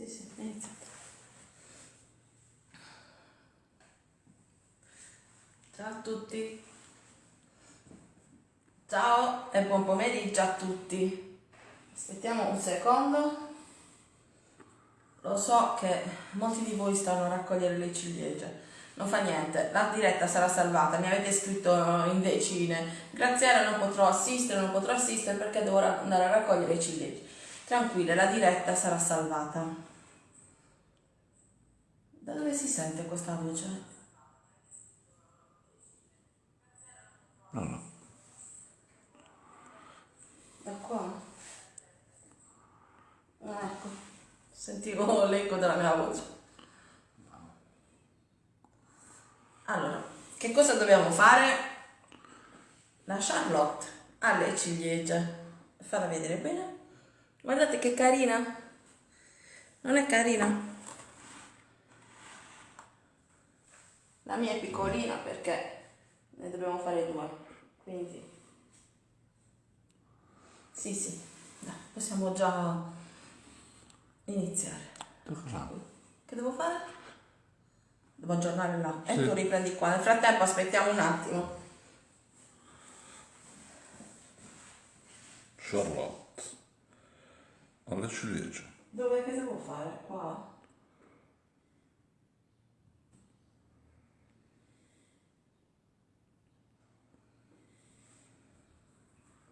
Sì, sì, inizia. Ciao a tutti. Ciao e buon pomeriggio a tutti. Aspettiamo un secondo. Lo so che molti di voi stanno a raccogliere le ciliegie. Non fa niente, la diretta sarà salvata, mi avete scritto in decine. Graziella non potrò assistere, non potrò assistere perché devo andare a raccogliere le ciliegie. Tranquille, la diretta sarà salvata. Da dove si sente questa voce? No, no. Da qua? Ah, ecco, sentivo l'eco della mia voce. Allora, che cosa dobbiamo fare? La Charlotte ha le ciliegie. Farla vedere bene. Guardate che carina. Non è carina? La mia è piccolina perché ne dobbiamo fare due. Quindi sì, sì, dai, possiamo già iniziare. Che devo fare? Devo aggiornare là. E Sì. tu riprendi qua. Nel frattempo aspettiamo un attimo. Charlotte. Alla ciliegia. Dove che devo fare? Qua.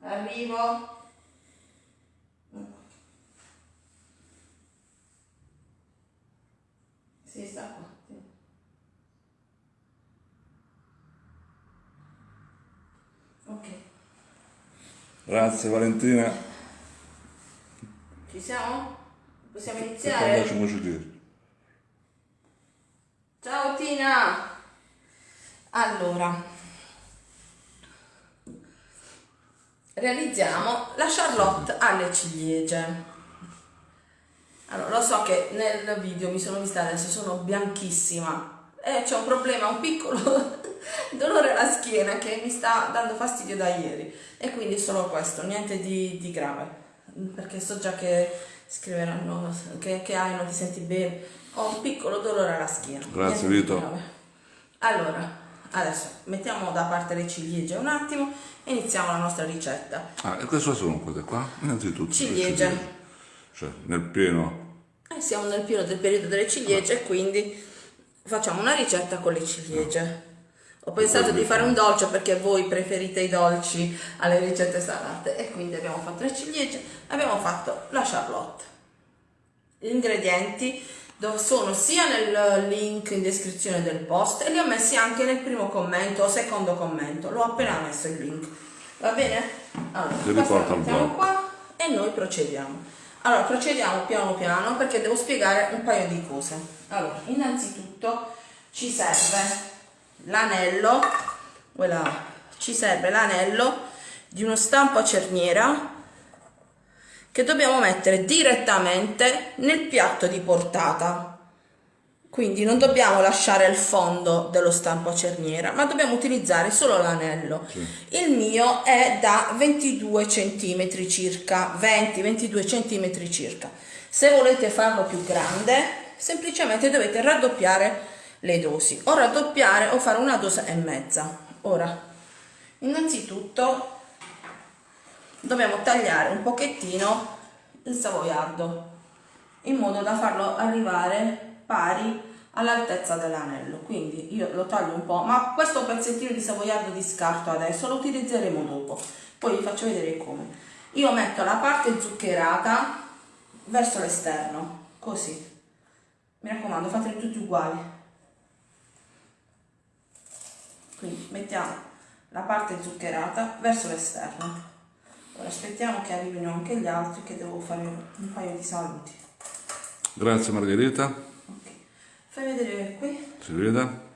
Arrivo. Sì, sta qua. sì. Ok, Grazie Valentina. ci siamo? Possiamo iniziare? Ciao Tina! Allora, realizziamo la Charlotte alle ciliegie. Allora, lo so che nel video mi sono vista adesso, sono bianchissima e c'è un problema, un piccolo dolore alla schiena che mi sta dando fastidio da ieri e quindi solo questo, niente di, di grave, perché so già che scriveranno che, che hai, non ti senti bene, ho un piccolo dolore alla schiena. Grazie, niente Vito. Allora, adesso mettiamo da parte le ciliegie un attimo e iniziamo la nostra ricetta. Ah, e cosa sono queste qua? Innanzitutto. le Ciliegie. Cioè, nel pieno. Eh, siamo nel pieno del periodo delle ciliegie, quindi facciamo una ricetta con le ciliegie. Ho pensato di fare un dolce perché voi preferite i dolci alle ricette salate e quindi abbiamo fatto le ciliegie, abbiamo fatto la charlotte. Gli ingredienti sono sia nel link in descrizione del post e li ho messi anche nel primo commento o secondo commento, l'ho appena messo il link. Va bene? Allora, lo mettiamo qua e noi procediamo. Allora, procediamo piano piano perché devo spiegare un paio di cose. Allora, innanzitutto ci serve l'anello, voilà, ci serve l'anello di uno stampo a cerniera che dobbiamo mettere direttamente nel piatto di portata. Quindi non dobbiamo lasciare il fondo dello stampo a cerniera, ma dobbiamo utilizzare solo l'anello. Il mio è da 22 cm circa, 20-22 cm circa. Se volete farlo più grande, semplicemente dovete raddoppiare le dosi, o raddoppiare o fare una dose e mezza. Ora, innanzitutto dobbiamo tagliare un pochettino il savoiardo in modo da farlo arrivare pari all'altezza dell'anello. Quindi io lo taglio un po' ma questo pezzettino di savoiardo di scarto adesso lo utilizzeremo dopo. Poi vi faccio vedere come. Io metto la parte zuccherata verso l'esterno così. Mi raccomando fateli tutti uguali. Quindi mettiamo la parte zuccherata verso l'esterno ora aspettiamo che arrivino anche gli altri che devo fare un paio di saluti. Grazie Margherita. ok. Fai vedere qui. Si vede?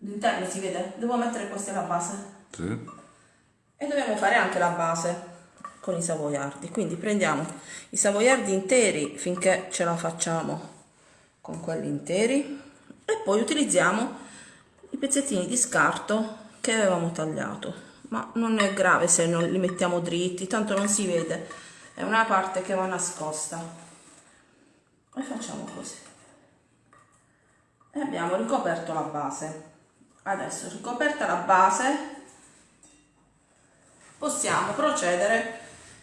l'interno si vede. Devo mettere questa la base. Sì. e dobbiamo fare anche la base con i savoiardi. Quindi prendiamo i savoiardi interi finché ce la facciamo con quelli interi. E poi utilizziamo i pezzettini di scarto che avevamo tagliato ma non è grave se non li mettiamo dritti tanto non si vede. È una parte che va nascosta. E facciamo così? E abbiamo ricoperto la base. Adesso ricoperta la base possiamo procedere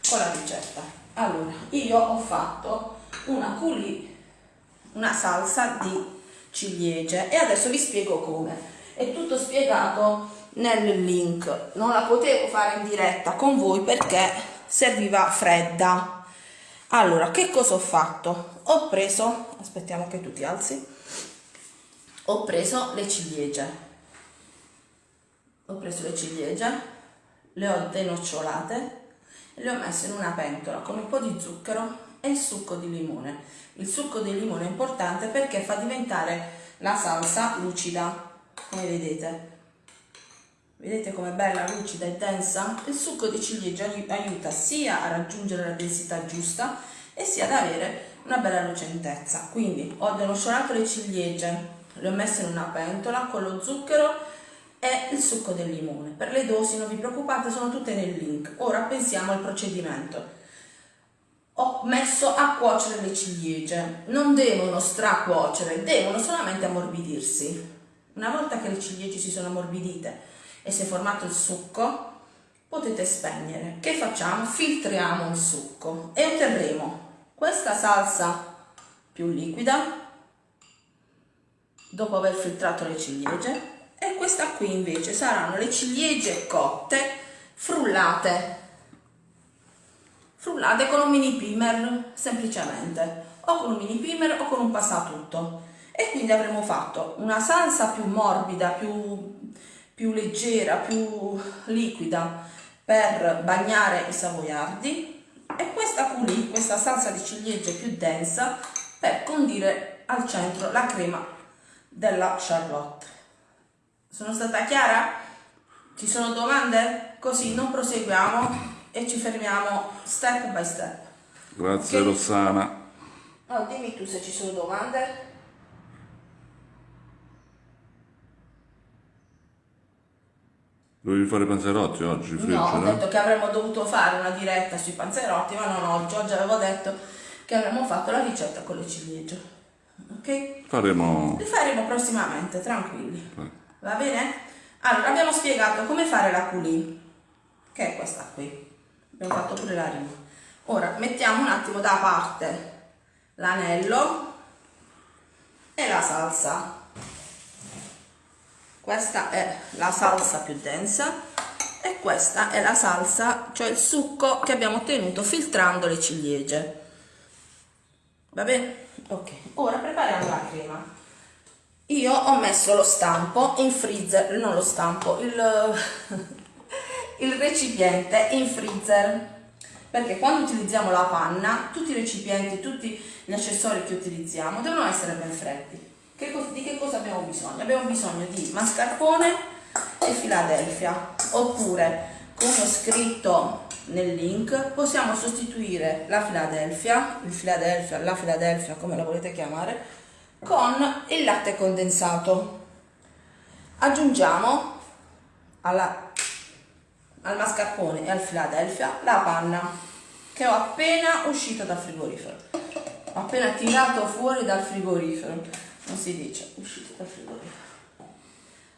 con la ricetta. Allora io ho fatto una culi una salsa di ciliegie e adesso vi spiego come. È tutto spiegato nel link. Non la potevo fare in diretta con voi perché serviva fredda. Allora che cosa ho fatto? Ho preso aspettiamo che tu ti alzi ho preso le ciliegie. Ho preso le ciliegie le ho denocciolate e le ho messe in una pentola con un po' di zucchero e il succo di limone. Il succo di limone è importante perché fa diventare la salsa lucida come vedete vedete com'è bella lucida e densa il succo di ciliegia aiuta sia a raggiungere la densità giusta e sia ad avere una bella lucentezza. Quindi ho denocciolato le ciliegie le ho messe in una pentola con lo zucchero e il succo del limone. Per le dosi non vi preoccupate sono tutte nel link. Ora pensiamo al procedimento. Ho messo a cuocere le ciliegie. Non devono stracuocere devono solamente ammorbidirsi. Una volta che le ciliegie si sono ammorbidite e si è formato il succo, potete spegnere. Che facciamo? Filtriamo il succo e otterremo questa salsa più liquida dopo aver filtrato le ciliegie e questa qui invece saranno le ciliegie cotte frullate frullate con un mini primer semplicemente o con un mini primer o con un passatutto e quindi avremo fatto una salsa più morbida più più leggera, più liquida per bagnare i savoiardi e questa qui, questa salsa di ciliegie più densa per condire al centro la crema della Charlotte. Sono stata chiara? Ci sono domande? Così non proseguiamo e ci fermiamo step by step. Grazie okay? Rossana. Oh, dimmi tu se ci sono domande. Dovevi fare i panzerotti oggi, friggere? No, ho detto che avremmo dovuto fare una diretta sui panzerotti, ma non oggi. Oggi avevo detto che avremmo fatto la ricetta con le ciliegie. Ok? Faremo... Li faremo prossimamente, tranquilli. Eh. Va bene? Allora, abbiamo spiegato come fare la culì, che è questa qui. Abbiamo fatto pure la rima. Ora, mettiamo un attimo da parte l'anello e la salsa questa è la salsa più densa e questa è la salsa, cioè il succo che abbiamo ottenuto filtrando le ciliegie. Va bene? Ok, ora prepariamo la crema. Io ho messo lo stampo in freezer, non lo stampo, il, il recipiente in freezer perché quando utilizziamo la panna tutti i recipienti, tutti gli accessori che utilizziamo devono essere ben freddi che di che cosa abbiamo bisogno? Abbiamo bisogno di mascarpone e Philadelphia, oppure come ho scritto nel link possiamo sostituire la Philadelphia, il Philadelphia, la Philadelphia come la volete chiamare, con il latte condensato. Aggiungiamo alla, al mascarpone e al Philadelphia la panna che ho appena uscito dal frigorifero. Ho appena tirato fuori dal frigorifero non si dice uscito dal frigorifero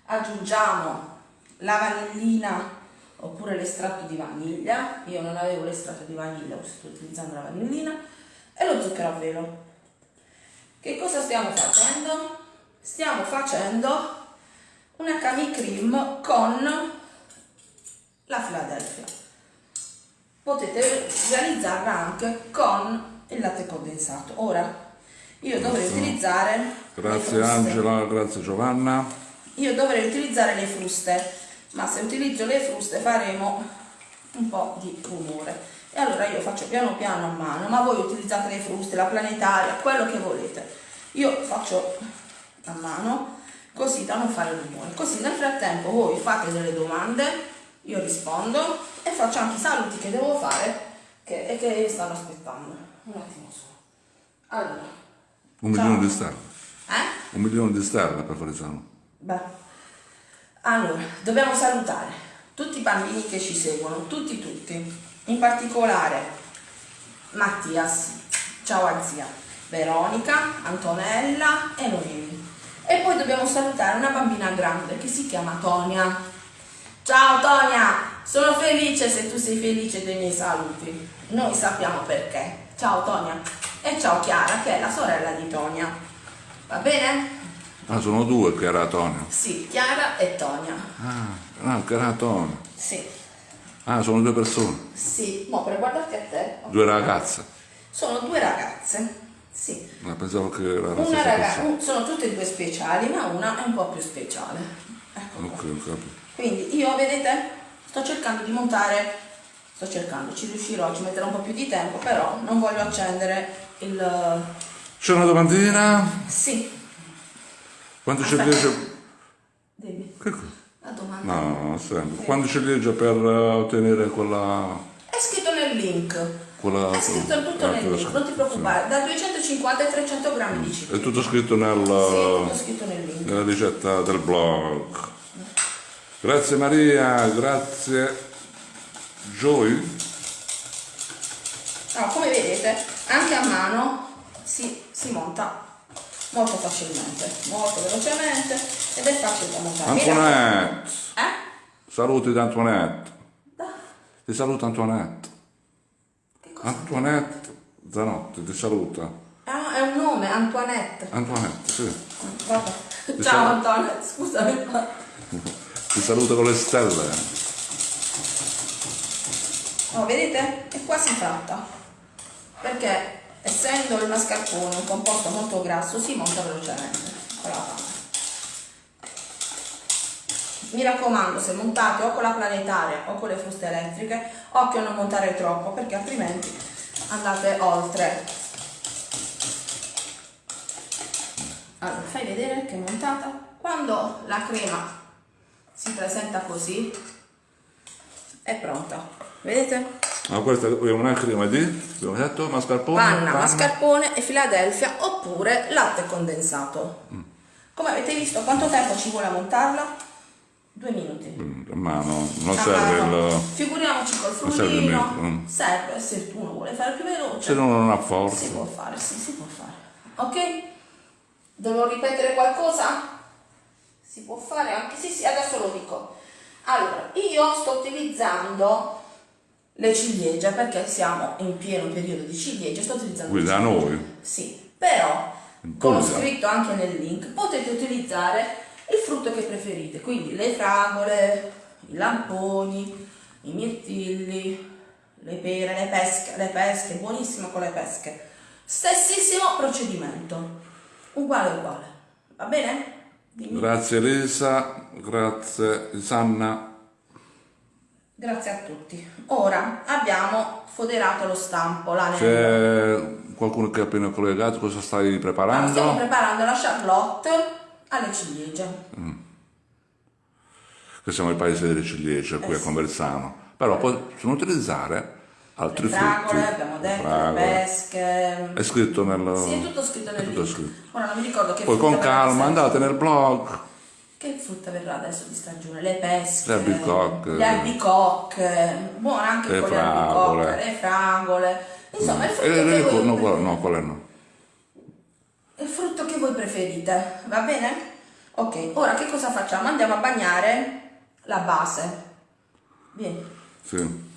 aggiungiamo la vanillina oppure l'estratto di vaniglia. Io non avevo l'estratto di vaniglia sto utilizzando la vanillina. E lo zucchero a velo. Che cosa stiamo facendo? stiamo facendo una cami cream con la Philadelphia. Potete realizzarla anche con il latte condensato. Ora io dovrei utilizzare grazie Angela. Grazie Giovanna. Io dovrei utilizzare le fruste ma se utilizzo le fruste faremo un po' di rumore. E allora io faccio piano piano a mano ma voi utilizzate le fruste, la planetaria, quello che volete. Io faccio a mano così da non fare rumore. Così nel frattempo voi fate delle domande io rispondo e faccio anche i saluti che devo fare che, e che stanno aspettando. Un attimo solo. Allora un Ciao. milione di stelle. Eh? Un milione di stelle per fare esame. Beh. Allora, dobbiamo salutare tutti i bambini che ci seguono, tutti tutti. In particolare Mattias, ciao a zia. Veronica, Antonella e Noemi. E poi dobbiamo salutare una bambina grande che si chiama Tonia. Ciao Tonia, sono felice se tu sei felice dei miei saluti. Noi sappiamo perché. Ciao Tonia. E ciao Chiara, che è la sorella di Tonia. Va bene? Ah, sono due che era Tonio. Sì, Chiara e Tonia. Ah, no, che era Tonio. Sì, Ah, sono due persone, sì. Mo per guardarti a te. due ragazze. Sono due ragazze. Sì. Ma pensavo che era la Una ragazza, sono tutte e due speciali, ma una è un po' più speciale. Ecco. Ok, ho capito. Quindi io, vedete, sto cercando di montare, sto cercando, ci riuscirò, ci metterò un po' più di tempo, però non voglio accendere il... C'è una domandina? Sì, Quanto Aspetta. ciliegie... devi. Che? La domanda. No, sempre. Quanto ciliegie per eh, ottenere quella... È scritto nel link. quella È scritto tutto ah, nel link, non ti preoccupare. Da 250 ai 300 grammi di cibo. È tutto scritto nel, Sì, è tutto scritto nel link. nella ricetta del blog. Grazie Maria, grazie Joy. No, come vedete, anche a mano si, si monta molto facilmente, molto velocemente ed è facile da montare. Antoinette, Eh? saluti di Antoinette. Da. Ti saluta Antoinette. Antoinette Zanotti, ti saluta. Ah, è un nome, Antoinette. Antoinette, sì. Vabbè. Ciao saluto. Antoinette, scusami. Ti saluta con le stelle. No, vedete? È quasi fatta. Perché essendo il mascarpone un composto molto grasso si monta velocemente. Con la fame. Mi raccomando, se montate o con la planetaria o con le fruste elettriche, occhio a non montare troppo perché altrimenti andate oltre. Allora, fai vedere che è montata. Quando la crema si presenta così, è pronta. Vedete? Ma questa è una crema di, abbiamo detto, mascarpone? Panna, mascarpone e Philadelphia oppure latte condensato. Come avete visto, quanto tempo ci vuole a montarla? Due minuti. Mm, Ma no, non A serve mano. il... Figuriamoci col non serve frullino. metro, mm. Serve se uno vuole fare più veloce. Se no non ha Si forza. può fare, sì, si può fare. Ok? Devo ripetere qualcosa? Si può fare anche, sì, sì, adesso lo dico. Allora, io sto utilizzando le ciliegie perché siamo in pieno periodo di ciliegie, sto utilizzando Qui da noi. Sì, però, come ho scritto anche nel link, potete utilizzare il frutto che preferite, quindi le fragole, i lamponi, i mirtilli, le pere, le pesche, le pesche, buonissimo con le pesche. Stessissimo procedimento, uguale uguale, va bene? Dimmi. Grazie Elisa, grazie Sanna. Grazie a tutti. Ora abbiamo foderato lo stampo. C'è qualcuno che è appena collegato, cosa stai Allora, stiamo preparando? preparando la charlotte alle ciliegie. Che siamo il paese delle ciliegie qui Eh a sì. Conversano. Però possono utilizzare altri Le fragole, frutti. abbiamo le detto, le fragole. pesche. È scritto nel... Sì, è tutto scritto nel tutto. Ora non mi ricordo che Poi con calma andate nel blog. Che frutta verrà adesso di stagione? Le pesche, Le albicocche. le albicocche, buone anche Le con fragole. le albicocche, le fragole. Insomma, il frutto, Eh, che eh, voi, no, quello no, no. il frutto che voi preferite, va bene? Ok, ora che cosa facciamo? Andiamo a bagnare la base. Vieni. Sì.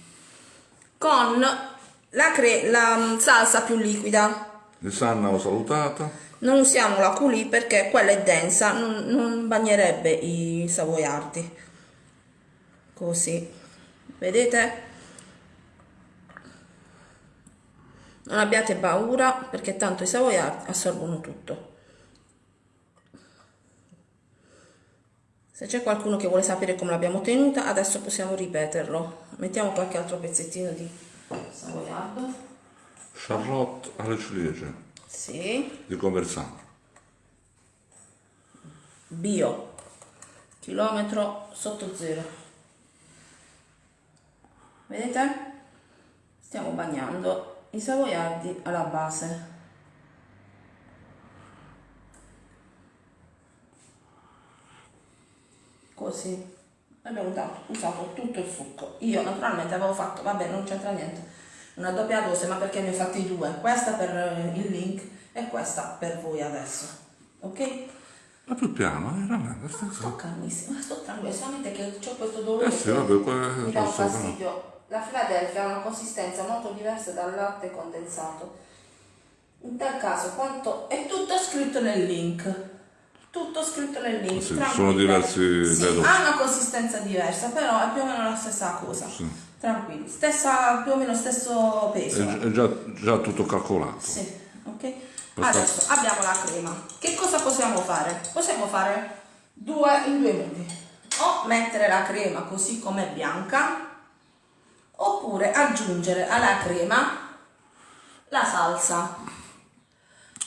Con la, la mm, salsa più liquida. Di Sanna ho salutato. Non usiamo la culì perché quella è densa, non, non bagnerebbe i savoiardi. Così. Vedete? Non abbiate paura perché tanto i savoiardi assorbono tutto. Se c'è qualcuno che vuole sapere come l'abbiamo tenuta, adesso possiamo ripeterlo. Mettiamo qualche altro pezzettino di savoiardo. Charlotte alle ciliegie Sì. di Conversano. bio. Chilometro sotto zero. Vedete? Stiamo bagnando i savoiardi alla base. Così. Abbiamo usato tutto il succo. Io naturalmente avevo fatto vabbè non c'entra niente una doppia dose ma perché ne ho fatti due. Questa per eh, il link e questa per voi adesso ok? Ma più piano, eh, veramente. sta- sto calmissima sto tranquilla solamente che ho questo dolore Eh sì, vabbè, mi dà un fastidio. La Philadelphia ha una consistenza molto diversa dal latte condensato. In tal caso quanto è tutto scritto nel link. Tutto scritto nel link Sì, sono diversi Sì, ha una consistenza diversa però è più o meno la stessa cosa. Sì. Tranquilli stessa più o meno stesso peso È, è già, già tutto calcolato. sì, ok? Basta- Adesso abbiamo la crema. Che cosa possiamo fare? Possiamo fare due in due modi. O mettere la crema così come bianca, oppure aggiungere alla crema la salsa.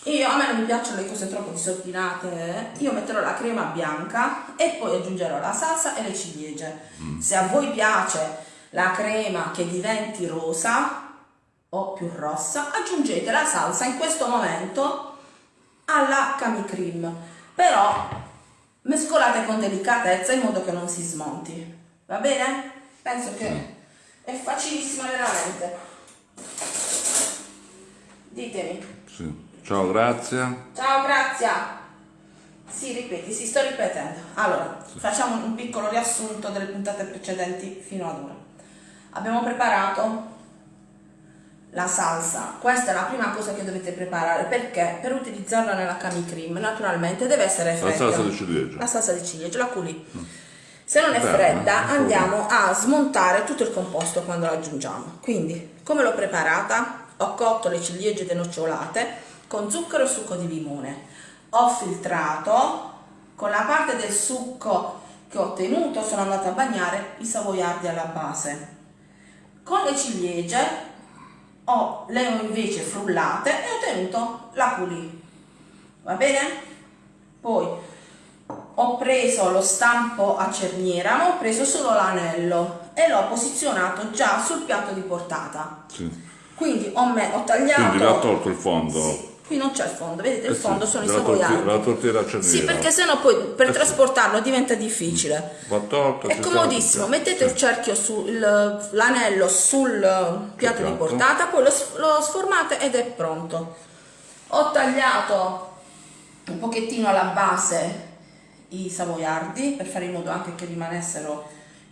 Io, a me non mi piacciono le cose troppo disordinate, io metterò la crema bianca e poi aggiungerò la salsa e le ciliegie. Se a voi piace la crema che diventi rosa o più rossa, aggiungete la salsa in questo momento alla cami cream, però mescolate con delicatezza in modo che non si smonti. Va bene? Penso che è facilissima veramente. Ditemi. Sì. Ciao, grazie. Ciao, Grazia. Sì, ripeti, si sto ripetendo. Allora, facciamo un piccolo riassunto delle puntate precedenti fino ad ora. Abbiamo preparato la salsa. Questa è la prima cosa che dovete preparare perché per utilizzarla nella cami cream naturalmente deve essere La fredda. salsa di ciliegia. La salsa di ciliegia, la culi. Se non è Bene, fredda andiamo a smontare tutto il composto quando la aggiungiamo. Quindi, come l'ho preparata? Ho cotto le ciliegie denocciolate con zucchero e succo di limone. Ho filtrato con la parte del succo che ho ottenuto sono andata a bagnare i savoiardi alla base. Con le ciliegie ho, le ho invece frullate e ho ottenuto la coulis. Va bene? Poi ho preso lo stampo a cerniera, ma ho preso solo l'anello e l'ho posizionato già sul piatto di portata. Sì. Quindi ho, me- ho tagliato. Quindi l'ha tolto il fondo. Sì, qui non c'è il fondo, vedete il Eh sì, fondo sono i savoiardi. la tortiera cerniera. Sì, perché sennò poi per Eh sì. trasportarlo diventa difficile. Va tolto. È si comodissimo, mettete il cerchio sul l'anello sul piatto di portata, poi lo, lo sformate ed è pronto. Ho tagliato un pochettino alla base i savoiardi per fare in modo anche che rimanessero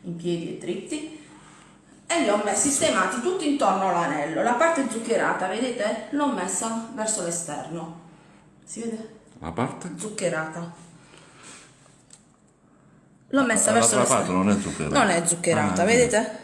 in piedi e dritti e li ho messi sistemati tutti intorno all'anello. La parte zuccherata, vedete? L'ho messa verso l'esterno. Si vede? La parte? Zuccherata. L'ho messa Ah, verso l'esterno. non è zuccherata. Non è zuccherata, Ah, vedete?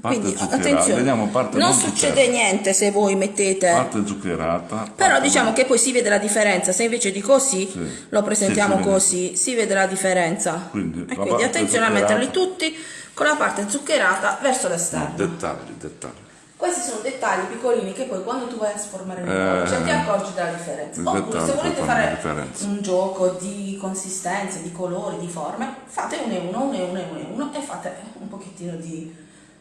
Quindi attenzione, non non succede niente se voi mettete... Parte zuccherata. Però parte- diciamo che poi si vede la differenza, se invece di così Sì. lo presentiamo Sì, vede. così, si vede la differenza. Quindi la quindi attenzione a metterli tutti con la parte zuccherata verso No, l'esterno. dettagli, dettagli. Questi sono dettagli piccolini che poi quando tu vai a sformare il Eh, dolce ti accorgi della differenza. il Oppure se volete fare un gioco di consistenze, di colori, di forme, fate uno e uno, uno e uno e uno e uno e fate un pochettino di,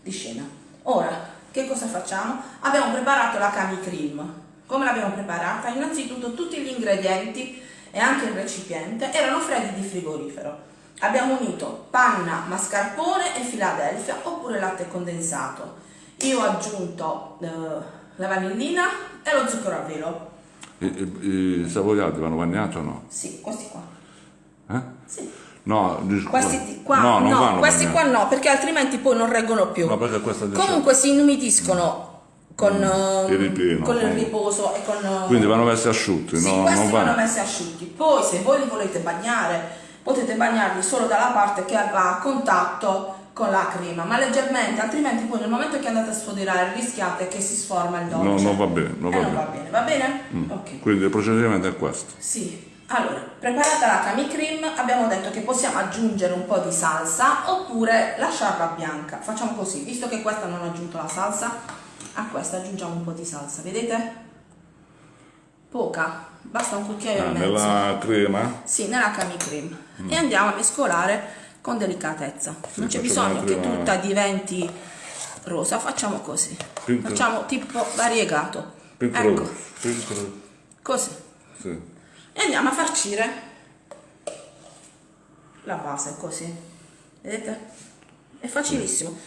di scena. Ora, che cosa facciamo? Abbiamo preparato la cami cream. Come l'abbiamo preparata? Innanzitutto tutti gli ingredienti e anche il recipiente erano freddi di frigorifero. Abbiamo unito panna, mascarpone e Philadelphia oppure latte condensato. Io ho aggiunto eh, la vanillina e lo zucchero a velo. I, i, i savoiardi vanno bagnati o no? Sì, questi qua. Eh? Sì. No, Questi ti- qua, no, no, questi qua no, perché altrimenti poi non reggono più. No, Comunque si inumidiscono con, ehm, il ripieno, con il riposo e con... eh, Quindi vanno messi asciutti, Sì, no, questi vanno. messi asciutti. Poi se voi li volete bagnare, potete bagnarli solo dalla parte che va a contatto con la crema, ma leggermente, altrimenti poi nel momento che andate a sfoderare rischiate che si sforma il dolce. No, non va bene, non Eh, va non bene. Mm. va bene, va bene? Ok. Quindi il procedimento è questo. Sì, allora, preparata la cami cream, abbiamo detto che possiamo aggiungere un po' di salsa oppure lasciarla bianca. Facciamo così, visto che questa non ha aggiunto la salsa, a questa aggiungiamo un po' di salsa, vedete? Poca, basta un cucchiaio Ah, e mezzo. nella crema? Sì, nella cami cream. E andiamo a mescolare con delicatezza. non c'è bisogno che tutta diventi rosa, facciamo così. Pink- Facciamo tipo variegato. Pink ecco. Pink così. Sì. E andiamo a farcire la base così vedete? è facilissimo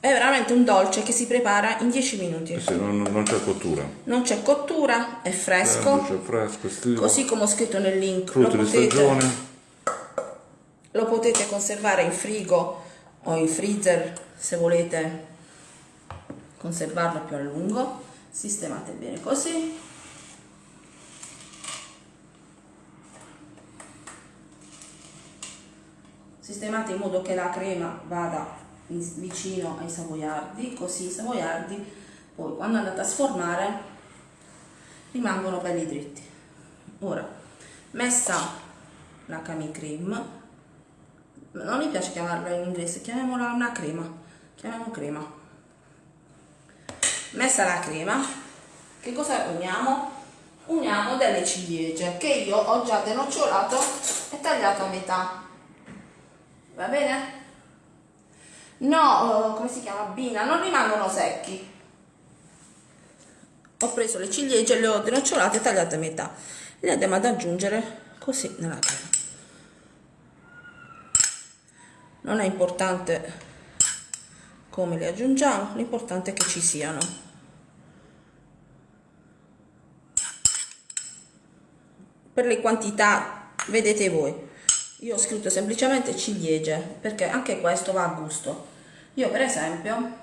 è veramente un dolce che si prepara in 10 minuti. Eh sì, non, non c'è cottura. Non c'è cottura, è fresco. C'è fresco, estivo. Così come ho scritto nel link. Lo Frutti di potete, stagione. lo potete conservare in frigo o in freezer se volete conservarlo più a lungo. Sistemate bene così. Sistemate in modo che la crema vada vicino ai savoiardi, così i savoiardi poi quando andate a sformare rimangono belli dritti. Ora, messa la cami cream, non mi piace chiamarla in inglese, chiamiamola una crema, chiamiamo crema. Messa la crema, che cosa uniamo? Uniamo delle ciliegie che io ho già denocciolato e tagliato a metà. Va bene? No, eh, come si chiama? Bina, non rimangono secchi. Ho preso le ciliegie, le ho denocciolate e tagliate a metà. Le andiamo ad aggiungere così nella crema. Non è importante come le aggiungiamo, l'importante è che ci siano. Per le quantità vedete voi. Io ho scritto semplicemente ciliegie perché anche questo va a gusto. Io per esempio,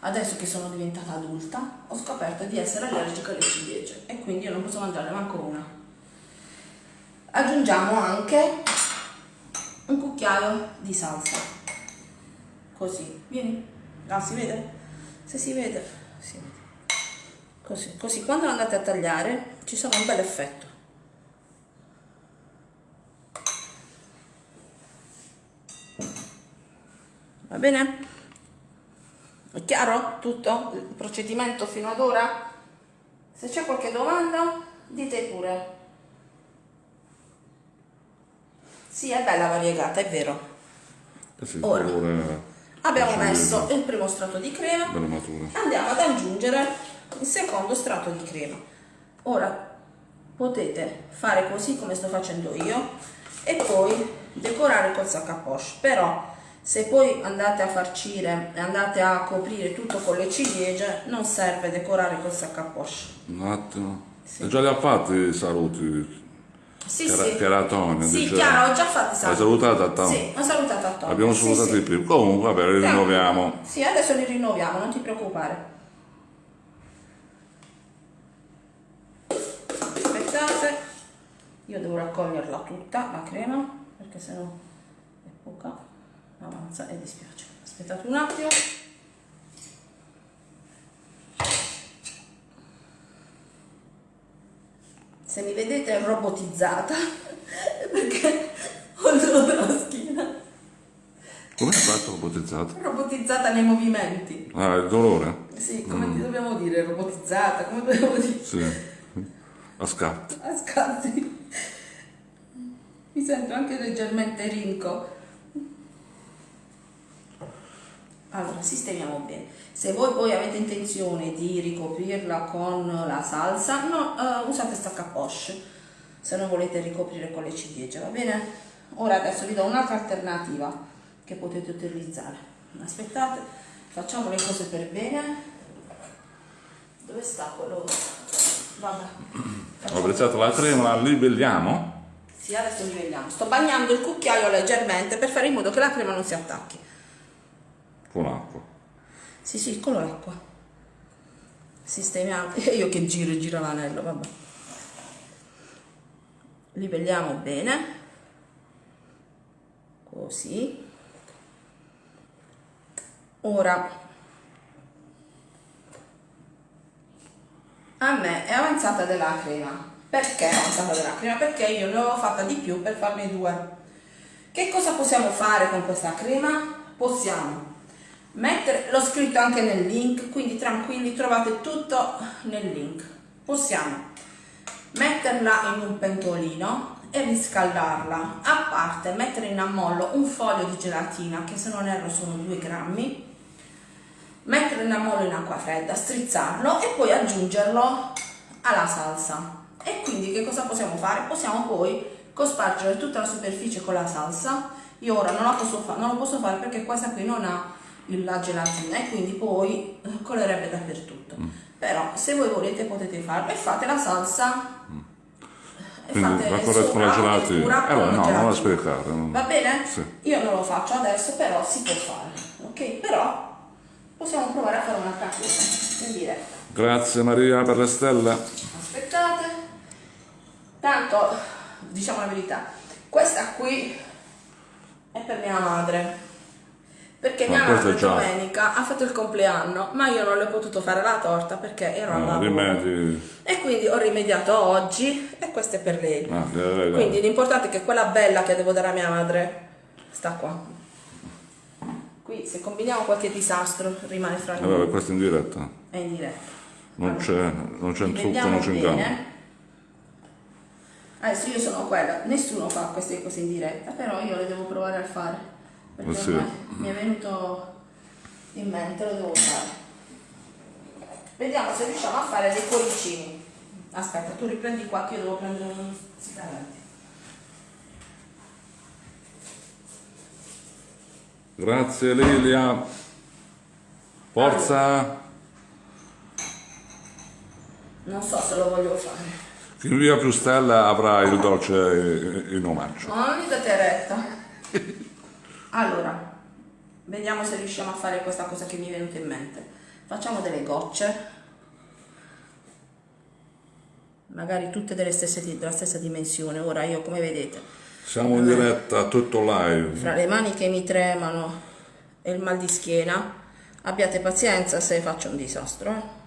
adesso che sono diventata adulta, ho scoperto di essere allergica alle ciliegie e quindi io non posso mangiare manco una. Aggiungiamo anche un cucchiaio di salsa. Così, vieni. Ah, si vede? Se si vede, si vede. Così, così quando andate a tagliare ci sarà un bel effetto. Va bene? È chiaro tutto il procedimento fino ad ora? Se c'è qualche domanda, dite pure. Sì, è bella variegata, è vero. Ora. Abbiamo messo il primo strato di crema, andiamo ad aggiungere il secondo strato di crema. Ora potete fare così come sto facendo io e poi decorare col sac à poche. Però se poi andate a farcire e andate a coprire tutto con le ciliegie, non serve decorare col sac à poche. Un attimo. E già li ha fatti i saluti. Sì, Chiara- sì. Chiaratone, Sì, dice- Chiara, ho già fatto i Hai saluti. salutato a Tom? Sì, ho salutato a Tom. Abbiamo Sì, salutato sì. di più. Comunque, vabbè, li rinnoviamo. Sì, adesso li rinnoviamo, non ti preoccupare. Aspettate, io devo raccoglierla tutta, la crema, perché sennò è poca, avanza e dispiace. Aspettate un attimo. Se mi vedete robotizzata, perché ho il dolore alla schiena. Come hai fatto ipotizzato? Robotizzata nei movimenti. Ah, il dolore? Sì, come ti dobbiamo dire? Robotizzata, come dobbiamo dire? Sì. A scatti. A scatti. Mi sento anche leggermente rinco. Allora, sistemiamo bene. Se voi poi avete intenzione di ricoprirla con la salsa, no, eh, usate stacca poche. Se non volete ricoprire con le ciliegie, va bene? Ora adesso vi do un'altra alternativa che potete utilizzare. Aspettate, facciamo le cose per bene. Dove sta quello? Vabbè. Ho apprezzato la crema, la livelliamo? Sì, adesso livelliamo. Sto bagnando il cucchiaio leggermente per fare in modo che la crema non si attacchi. Con l'acqua. Sì, sì, con l'acqua. Sistemiamo. E io che giro e giro l'anello, vabbè. Livelliamo bene. Così. Ora a me è avanzata della crema. Perché è avanzata della crema? Perché io ne avevo fatta di più per farne due. Che cosa possiamo fare con questa crema? Possiamo mettere, l'ho scritto anche nel link, quindi tranquilli, trovate tutto nel link. Possiamo metterla in un pentolino e riscaldarla. A parte mettere in ammollo un foglio di gelatina, che se non erro sono 2 grammi, metterlo in ammollo in acqua fredda, strizzarlo e poi aggiungerlo alla salsa. E quindi che cosa possiamo fare? Possiamo poi cospargere tutta la superficie con la salsa. Io ora non, posso non lo posso fare perché questa qui non ha la gelatina e quindi poi eh, colerebbe dappertutto. Mm. Però se voi volete potete farlo e fate la salsa. E Quindi fate la corretta con la gelatina. Eh, no, non la gelatina. spiegare. non- Va bene? Sì. Io non lo faccio adesso, però si può fare. Ok? Però possiamo provare a fare un'altra cosa in diretta. Grazie Maria per le stelle. Aspettate. Tanto, diciamo la verità, questa qui è per mia madre. Perché Ma mia è già- domenica ha fatto il compleanno, ma io non le ho potuto fare la torta perché ero al Ah, lavoro. rimedi. E quindi ho rimediato oggi e questa è per lei. Ah, gliela regalo. Quindi l'importante è che quella bella che devo dare a mia madre sta qua. Qui se combiniamo qualche disastro rimane fra Eh, noi. vabbè, questo in diretta. È in diretta. Non c'è, trucco, Vediamo non c'è bene. Adesso io sono quella, nessuno fa queste cose in diretta, però io le devo provare a fare. Perché sì. mi è venuto in mente, lo devo fare. Vediamo se riusciamo a fare dei cuoricini. Aspetta, tu riprendi qua che io devo prendere un. Grazie Lilia. Forza. Non so se lo voglio fare. Chi invia più stelle avrà il dolce in omaggio. Ma non mi date retta. Allora, vediamo se riusciamo a fare questa cosa che mi è venuta in mente. Facciamo delle gocce. Magari tutte delle stesse, della stessa dimensione. Ora io, come vedete, Siamo in diretta, tutto live. fra le mani che mi tremano e il mal di schiena, abbiate pazienza se faccio un disastro. eh.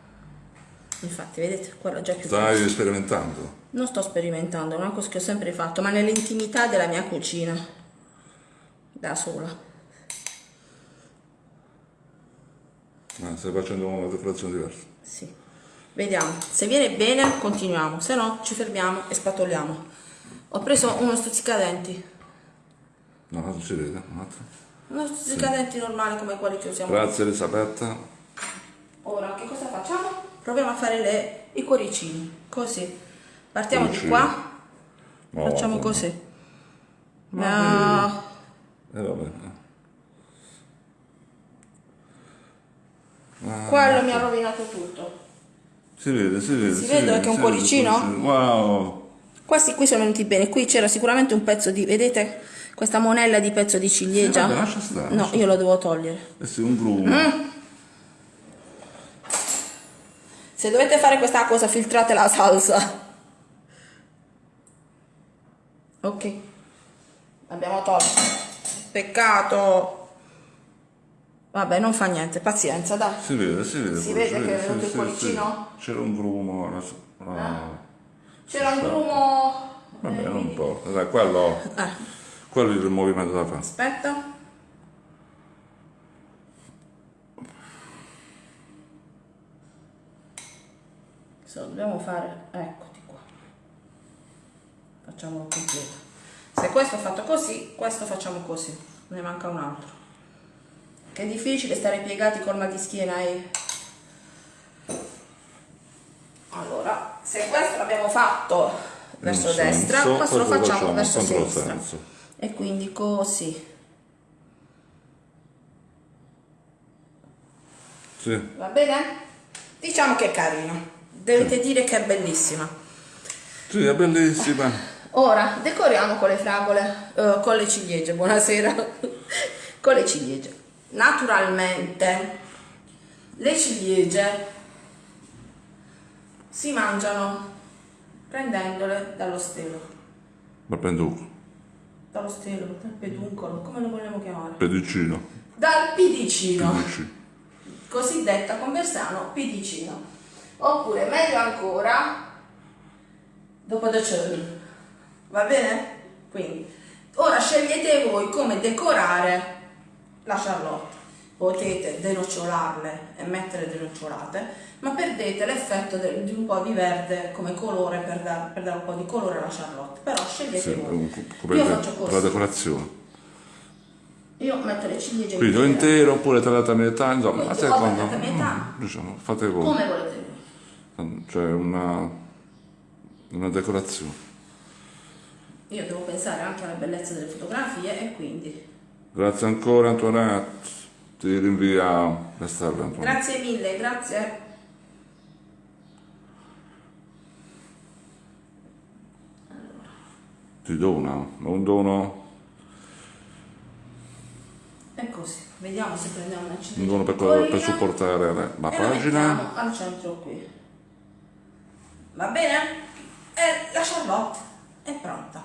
Infatti, vedete, quella già più Stai sperimentando. Non sto sperimentando, è una cosa che ho sempre fatto, ma nell'intimità della mia cucina. Da sola. Ah, stai facendo una decorazione diversa. Sì. Vediamo. Se viene bene, continuiamo. Se no, ci fermiamo e spatoliamo. Ho preso uno stuzzicadenti. No, non si vede. Un attimo. Uno stuzzicadenti normale come quelli che usiamo. Grazie Elisabetta. Ora, che cosa facciamo? Proviamo a fare le- i cuoricini. Così. Partiamo di Cuoricini. qua. No, Facciamo vabbè. così. No. Eh, vabbè. Ah, Quello mi ha rovinato tutto. Si vede, si vede. Si vede che è un si cuoricino? vede, Wow. Questi qui sono venuti bene, qui c'era sicuramente un pezzo di, vedete questa monella di pezzo di ciliegia? Sì, vabbè, lascia stare, no, lascia io lo devo togliere. Eh sì, un grumo. Mm. Se dovete fare questa cosa filtrate la salsa. Ok, abbiamo tolto. Peccato. Vabbè, non fa niente, pazienza, dai. Si vede, si vede. Si vede che è venuto il cuoricino? C'era un grumo. ah. C'era un grumo... Vabbè, non importa. Dai, quello, Eh, quello è il movimento da fare. aspetta. Dobbiamo fare, eccoti qua. Facciamolo completo. Se questo è fatto così, questo facciamo così. Ne manca un altro. Che è difficile stare piegati col mal di schiena e... Allora, se questo l'abbiamo fatto verso In destra, senso, questo lo facciamo facciamo verso sinistra. controsenso. E quindi così. Sì. Va bene? Diciamo che è carino. Dovete dire che è bellissima. Sì, è bellissima. Ora decoriamo con le fragole, eh, con le ciliegie. Buonasera. con le ciliegie. Naturalmente le ciliegie si mangiano prendendole dallo stelo. Ma penduco. Dallo stelo, dal peduncolo, come lo vogliamo chiamare? Pedicino. Dal pidicino. Pedici. cosiddetta conversano pidicino oppure meglio ancora dopo churn va bene? quindi ora scegliete voi come decorare la charlotte potete denociolarle e mettere denocciolate ma perdete l'effetto di un po' di verde come colore per, dar- per dare un po' di colore alla charlotte però scegliete Sì, voi come io faccio per la così decorazione. io metto le ciliegie Quindi intere. intero oppure tagliata a metà, insomma, a seconda. tagliata a metà. mm, Diciamo, fate voi. come volete voi Cioè una, una decorazione. Io devo pensare anche alla bellezza delle fotografie e quindi Grazie ancora Antoinette. ti rinvia le stelle. Antonio. Grazie mille, grazie. Ti dona, un dono, E così, vediamo se prendiamo una un dono per, per supportare la, la la pagina. al centro qui. Va bene? E la Charlotte è pronta,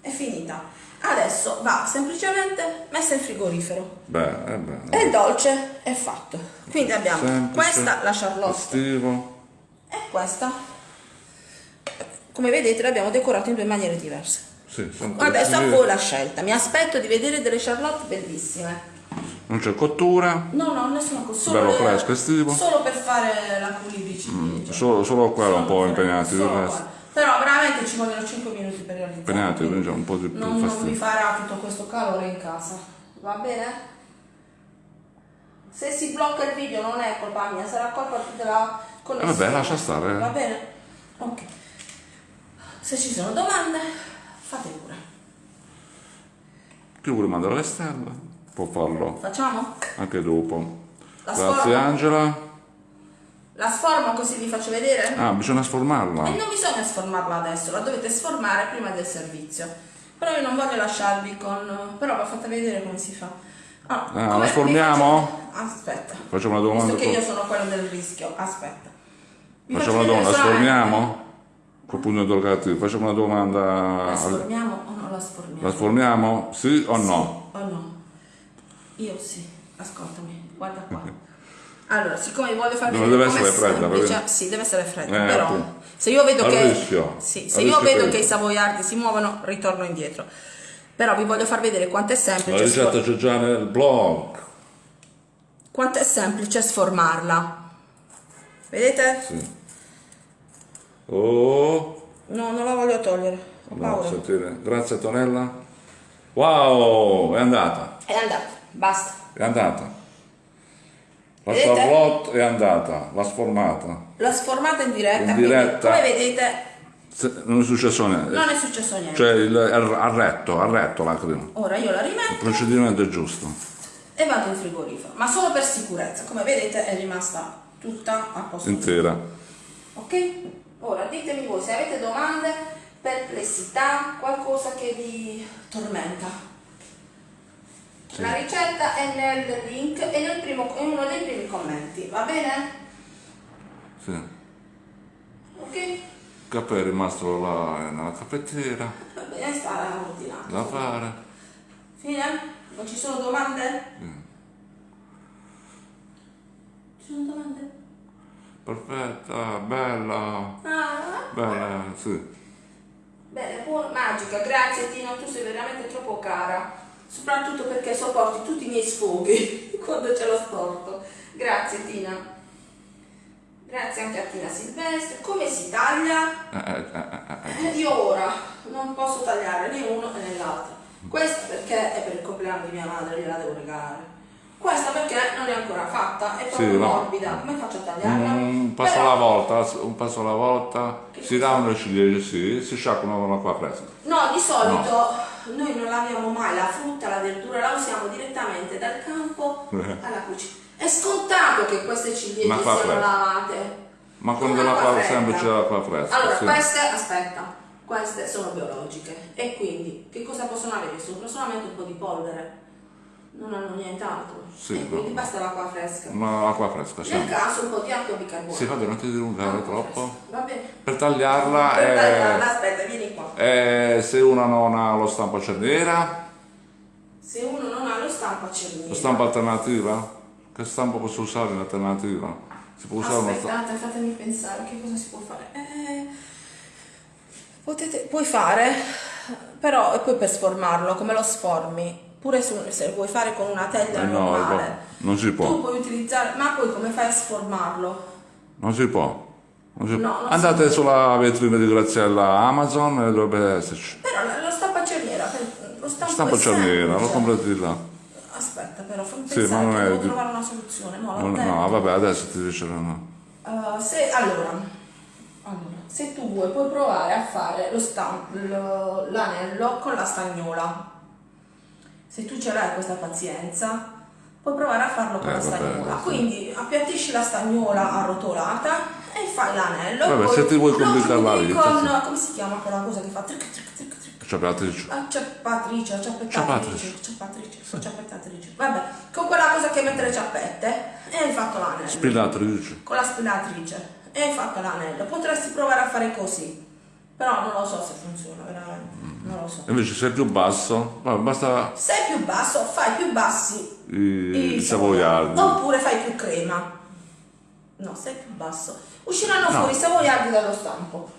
è finita. Adesso va semplicemente messa in frigorifero. Beh, è bene. E il dolce è fatto. Quindi abbiamo Semplice, questa, la Charlotte, Estivo. e questa. Come vedete l'abbiamo decorato in due maniere diverse. Sì, Adesso a voi la scelta. Mi aspetto di vedere delle Charlotte bellissime. Non c'è cottura, No, no, nessuna. Solo Bello fresco, estivo. Solo per fare la pulidici. solo, solo qua un po' impegnati, Solo qua. Però veramente ci vogliono 5 minuti per realizzare. Un po' di più non, non vi farà tutto questo calore in casa. Va bene? Se si blocca il video non è colpa mia, sarà colpa della connessione. Eh, vabbè, lascia stare. Va bene? Ok. Se ci sono domande, fate pure. Chi vuole mandare le stelle può farlo Facciamo? anche dopo. La Grazie? Angela. La sformo così vi faccio vedere? Ah, bisogna sformarla. E non bisogna sformarla adesso, la dovete sformare prima del servizio. Però io non voglio lasciarvi con... però vi ho fatta vedere come si fa. Ah, Ah, come- la sformiamo? faccio- Aspetta. Facciamo una domanda. Visto che io sono quello del rischio, aspetta. Vi Facciamo una domanda, la sformiamo? Col pugno interrogativo. Facciamo una domanda. La sformiamo o non la sformiamo? La sformiamo? Sì o no? Sì o no? Io sì, ascoltami, guarda qua. Allora, siccome voglio far vedere deve essere fredda, semplice- sì, deve essere fredda, Eh, però appunto. se io vedo che sì, se io vedo che i savoiardi si muovono, ritorno indietro. Però vi voglio far vedere quanto è La semplice ricetta sfor- c'è già nel blog. quanto è semplice sformarla. Vedete? Sì. Oh, No, non la voglio togliere. Ho no, paura. sentire. Grazie Tonella. Wow, è andata. È andata, basta. È andata. La? Charlotte è andata, l'ha sformata. L'ho sformata in diretta, In diretta. come vedete Se- Non è successo niente. non è successo niente. Cioè, il, ha retto, ha retto la crema. Ora io la Il rimetto procedimento è giusto. e vado in frigorifero, ma solo per sicurezza. Come vedete è rimasta tutta a posto. Intera. Ok? Ora ditemi voi se avete domande, perplessità, qualcosa che vi tormenta. La ricetta è nel link e nel primo, in uno dei primi commenti, va bene? Sì. Ok? Il caffè è rimasto là nella caffettiera. Va bene, sta ordinato. Da fare. Fine? Non ci sono domande? Ci sono domande? Perfetta, bella. Ah, Bella, sì. bene, magica, grazie Tino, tu sei veramente troppo cara. Soprattutto perché sopporti tutti i miei sfoghi quando ce l'ho storto. Grazie Tina. Grazie anche a Tina Silvestre. Come si taglia? Eh, eh, eh, eh, Io ora non posso tagliare né uno né l'altro. Questa perché è per il compleanno di mia madre, gliela devo regalare. Questa perché non è ancora fatta, è proprio Sì, no. morbida. Come faccio a tagliarla? Un passo Però- alla volta, un passo alla volta, si dà una ciliegia, sì, si sciacquano con l'acqua fresca. No, di solito noi non laviamo mai la frutta, la verdura, la usiamo direttamente dal campo alla cucina. È scontato che queste ciliegie siano fa fresco. lavate. Ma l'acqua l'acqua fredda. semplice l'acqua fresca. Allora, sì. queste, aspetta, queste sono biologiche e quindi che cosa possono avere sopra? Solamente un po' di polvere, non hanno nient'altro. Sì, e quindi no. basta l'acqua fresca. Ma l'acqua fresca, sì. Nel caso un po' di acqua bicarbonato. Sì, vabbè, non ti dilungare Acqua troppo. Va bene. Per tagliarla, Per eh, tagliarla, aspetta, vieni qua. eh, se una non ha lo stampo cerniera, Se uno non ha lo stampo a cerniera. lo stampo alternativa, che stampo posso usare in alternativa? Si può usare. Aspettate, fatemi pensare che cosa si può fare. Eh, potete, puoi fare, però e poi per sformarlo, come lo sformi? Pure su- se vuoi fare con una teglia Eh, no, normale. non si Tu può, puoi utilizzare, ma poi come fai a sformarlo? non si può. Non si- No, non si Andate può. sulla vetrina di Graziella Amazon e dovrebbe esserci. Però lo- lo stampo a cerniera, lo stampo è cerniera, lo comprate di là. Aspetta, però fammi Sì, pensare ma non che è devo di- trovare una soluzione. No, Non- no, vabbè, adesso ti diceranno. Uh, se, allora, allora, se tu vuoi puoi provare a fare l'anello con la stagnola. Se tu ce l'hai questa pazienza, puoi provare a farlo con Eh, la vabbè, stagnola. sì. Quindi appiattisci la stagnola arrotolata e fai l'anello. Vabbè, se ti vuoi complicare la vita, Con, sì. come si chiama quella cosa che fa tric tric tric tric? Ciabatrice. Acciappatrice, acciappettatrice, Ciabatrice. acciappatrice, acciappettatrice. Vabbè, con quella cosa che mette le ciappette e hai fatto l'anello. Spillatrice. con la spillatrice e hai fatto l'anello. Potresti provare a fare così, però non lo so se funziona veramente, non lo so. Invece se è più basso, basta Se è più basso, fai più bassi i, i savoiardi. Oppure fai più crema. No, se è più basso. Usciranno No. fuori i savoiardi dallo stampo.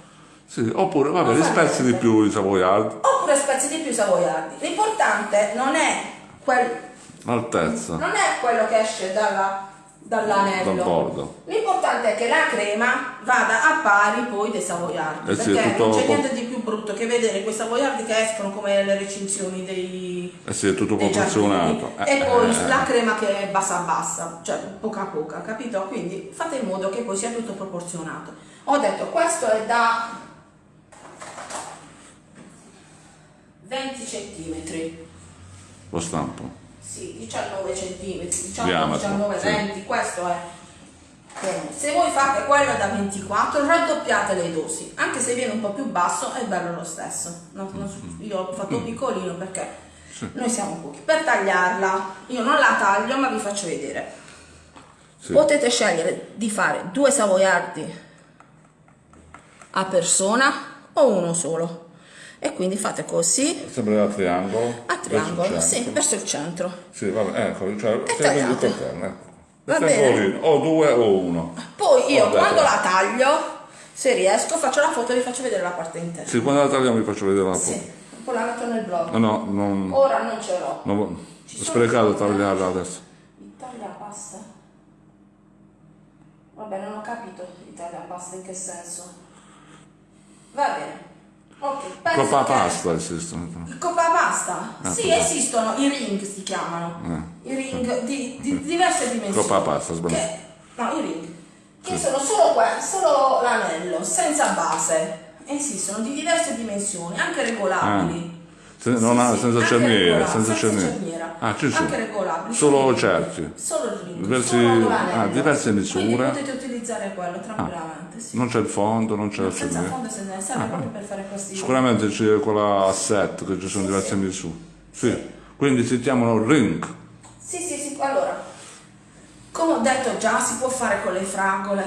Sì, oppure, vabbè, li spezzi di più i savoiardi. Oppure spezzi di più i savoiardi. L'importante non è, quel, L'altezza non è quello che esce dalla- dall'anello. L'importante è che la crema vada a pari poi dei savoiardi, Eh sì, perché non c'è niente di più brutto che vedere quei savoiardi che escono come le recinzioni dei, Eh sì, è tutto proporzionato. Eh, e poi eh, la crema che è bassa bassa, cioè poca poca, capito? Quindi fate in modo che poi sia tutto proporzionato. Ho detto questo è da 20 centimetri. Lo stampo. Sì, 19 centimetri, 19, Diametro, 19, sì. 20, questo è. Bene. Se voi fate quello da 24, raddoppiate le dosi, anche se viene un po' più basso è bello lo stesso. No, so- io l'ho fatto piccolino perché Mm. Sì. noi siamo pochi. Per tagliarla, io non la taglio ma vi faccio vedere. Sì. Potete scegliere di fare due savoiardi a persona o uno solo. E quindi fate così Sembra a triangolo. a triangolo, verso sì, verso il centro. Sì, vabbè, ecco, cioè, E tagliate. interno, ecco. Va bene. O due o uno. Poi io quando la taglio, se riesco, faccio la foto e vi faccio vedere la parte interna. Sì, quando la tagliamo vi faccio vedere la foto. Sì, poi la metto nel blog. No, no, non, Ora non ce l'ho. non ho Ci sprecato tagliarla adesso. Italia pasta? Vabbè, non ho capito Italia pasta in che senso. Va bene. Ok, penso Coppa pasta esistono. Coppa pasta? Ah, sì, esistono i ring si chiamano. I ring di, di diverse dimensioni. Coppa pasta, sbagliato. No, i ring. Che sono solo, solo l'anello, senza base. Esistono di diverse dimensioni, anche regolabili. Se- non ha- senza anche regolabili, senza cerniera. Ah, ci sono. Anche regolabili. Solo cerchi. Solo il ring, Diversi- solo ah, diverse misure. Quindi potete utilizzare quello tranquillamente. sì. Non c'è il fondo, non c'è la Senza cerniera. fondo se ne serve proprio per fare questi Sicuramente c'è quella a set che ci sono diverse misure. Sì. Quindi si chiamano ring. Sì, sì, sì, allora, come ho detto già, si può fare con le fragole,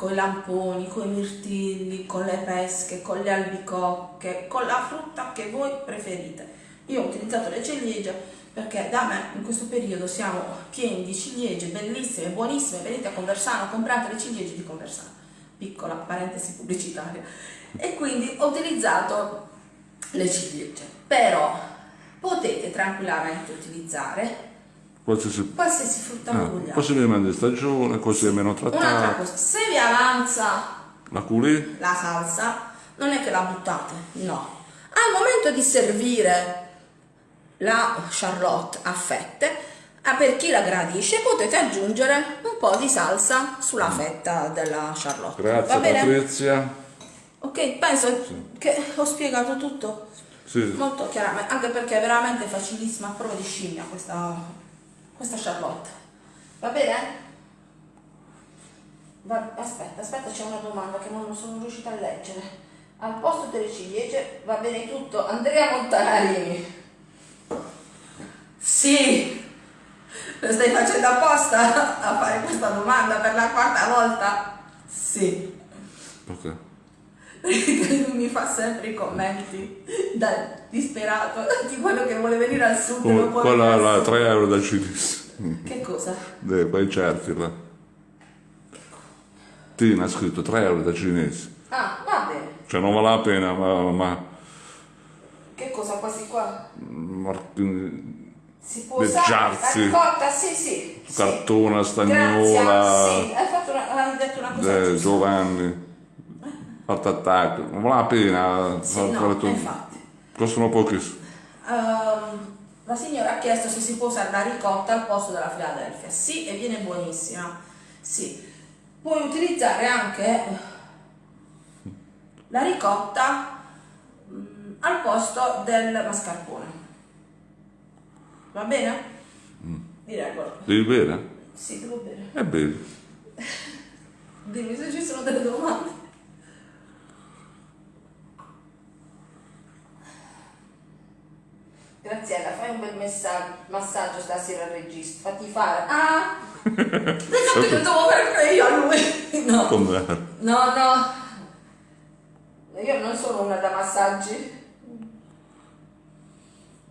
con i lamponi, con i mirtilli, con le pesche, con le albicocche, con la frutta che voi preferite. Io ho utilizzato le ciliegie perché da me in questo periodo siamo pieni di ciliegie bellissime, buonissime, venite a Conversano, comprate le ciliegie di Conversano. Piccola parentesi pubblicitaria. E quindi ho utilizzato le ciliegie, però potete tranquillamente utilizzare Qualsiasi. qualsiasi frutta Ah, vogliate. possibilmente di stagione, così è meno Un'altra trattato. cosa, se vi avanza La culi? la salsa, non è che la buttate, no. Al momento di servire la charlotte a fette, ah, per chi la gradisce potete aggiungere un po' di salsa sulla fetta della charlotte. Grazie Va bene? Patrizia. Ok, penso che ho spiegato tutto Sì. molto chiaramente, anche perché è veramente facilissima, a prova di scimmia questa, questa charlotte. Va bene? Va- aspetta, aspetta, c'è una domanda che non sono riuscita a leggere. Al posto delle ciliegie va bene tutto. Andrea Montanari. Sì, lo stai facendo apposta a fare questa domanda per la quarta volta? Sì. Ok. Mi fa sempre i commenti da disperato di quello che vuole venire al sud venire al la sud. 3 euro da cinese. Che cosa? Dei quei certi là. Tina ha scritto 3 euro da cinese. Ah, va bene. Cioè non vale la pena, ma, ma Che cosa questi qua? Martin- Si può Le usare giarzi. la cotta? Sì, sì. sì. cartona, Grazie, stagnola, sì, hai, fatto una, hai detto una cosa eh. Giovanni, Art Attack, non vale la pena Sì, far- no, fare tutto. infatti. Costano pochissimo. Ehm, la signora ha chiesto se si può usare la ricotta al posto della Philadelphia. Sì, e viene buonissima. Sì. Puoi utilizzare anche la ricotta mm, al posto del mascarpone. Va bene? Mi regolo. Devi bere? Sì, devo bere. E bevi. Dimmi se ci sono delle domande. Graziella, fai un bel messaggio, massaggio stasera al regista. Fatti fare. Ah! Pensavo che lo devo fare io a lui. No. Com'è? No, no. Io non sono una da massaggi.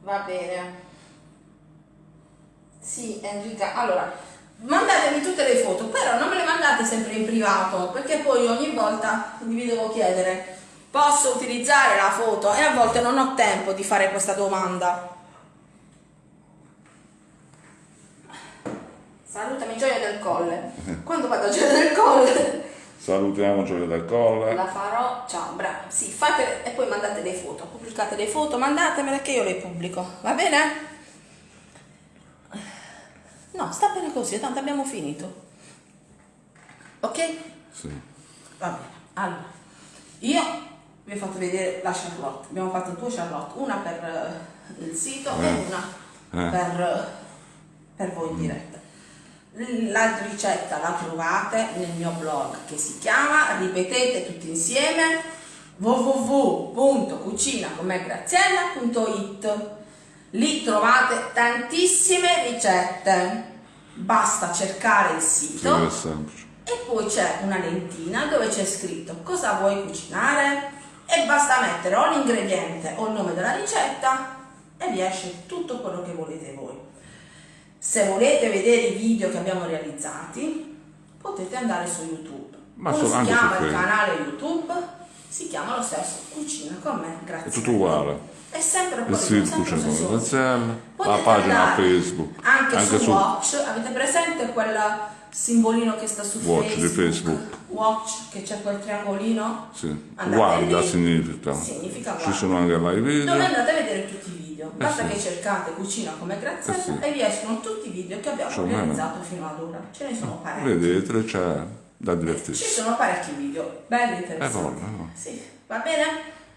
Va bene. Sì, Enrica. Allora, mandatemi tutte le foto, però non me le mandate sempre in privato, perché poi ogni volta vi devo chiedere, posso utilizzare la foto? E a volte non ho tempo di fare questa domanda. Salutami Gioia del Colle. Quando vado a Gioia del Colle? Salutiamo Gioia del Colle. La farò, ciao, bravo. Sì, fate e poi mandate le foto, pubblicate le foto, mandatemele che io le pubblico, va bene? No, sta bene così, tanto abbiamo finito. Ok? Sì. Va bene. Allora, io vi ho fatto vedere la Charlotte. Abbiamo fatto due Charlotte, una per eh, il sito e Eh. una Eh. per, per voi in diretta. La ricetta la trovate nel mio blog che si chiama, ripetete tutti insieme, www.cucinaconmegraziella.it Lì trovate tantissime ricette, basta cercare il sito. E poi c'è una lentina dove c'è scritto cosa vuoi cucinare e basta mettere o l'ingrediente o il nome della ricetta e vi esce tutto quello che volete voi. Se volete vedere i video che abbiamo realizzati potete andare su YouTube. Ma Come so- si anche chiama il canale YouTube? Si chiama lo stesso Cucina con me, grazie. È tutto uguale. È sempre quello, sempre Cucina con stesso. Graziella, la pagina Facebook, Anche, su, su Watch, avete presente quel simbolino che sta su Watch di Facebook? Facebook. Watch, che c'è quel triangolino? Sì. Andate Guarda lì. significa. Significa Ci guarda. sono anche live video. Dove andate a vedere tutti i video. Basta sì. che cercate cucina come Graziella Eh sì. e vi escono tutti i video che abbiamo bene. realizzato fino ad ora. Ce ne sono parecchi. Vedete, c'è da Ci divertirsi. sono parecchi video, belli interessanti. Eh, buono, buono. Sì, va bene?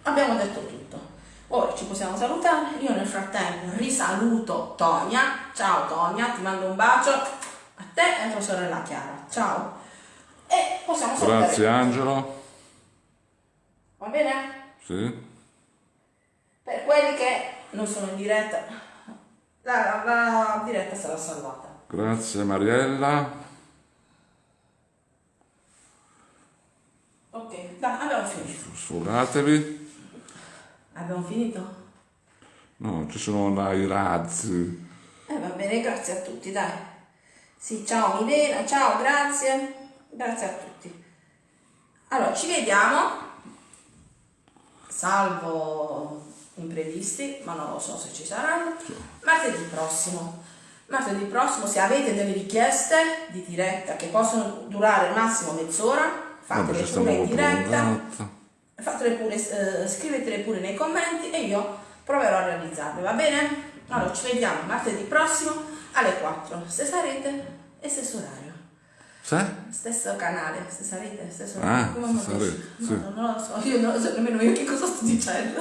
Abbiamo detto tutto. Ora ci possiamo salutare. Io nel frattempo risaluto Tonia. Ciao Tonia, ti mando un bacio te e a tua sorella Chiara. Ciao. E possiamo salutare. Grazie Angelo. Va bene? Sì. Per quelli che non sono in diretta, la, la diretta sarà salvata. Grazie Mariella. Ok, dai, abbiamo finito. Sfogatevi. Abbiamo finito? No, ci sono i razzi. Eh, va bene, grazie a tutti, dai. Sì, ciao Milena, ciao, grazie. Grazie a tutti. Allora, ci vediamo, salvo imprevisti, ma non lo so se ci saranno, martedì prossimo. Martedì prossimo, se avete delle richieste di diretta che possono durare massimo mezz'ora, fatele pure in diretta. Fatele pure, eh, scrivetele pure nei commenti e io proverò a realizzarle, va bene? Allora ci vediamo martedì prossimo alle 4, stessa rete e stesso orario. Sì? Stesso canale, stessa rete, stesso Ah, orario. Come stessa rete, dici? sì. No, non lo so, io non lo so nemmeno io che cosa sto dicendo.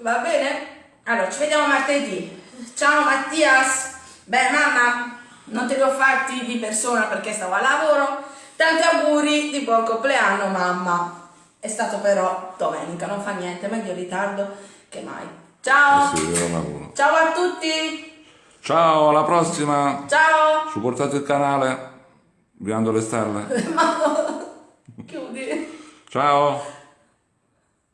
va bene? Allora ci vediamo martedì. Ciao Mattias! Beh mamma, non te li ho fatti di persona perché stavo a lavoro. Tanti auguri di buon compleanno mamma. È stato però domenica, non fa niente, meglio in ritardo che mai. Ciao! Sì. Ciao a tutti! Ciao, alla prossima. Ciao! Supportate il canale. Viando le stelle. Chiudi! Ciao.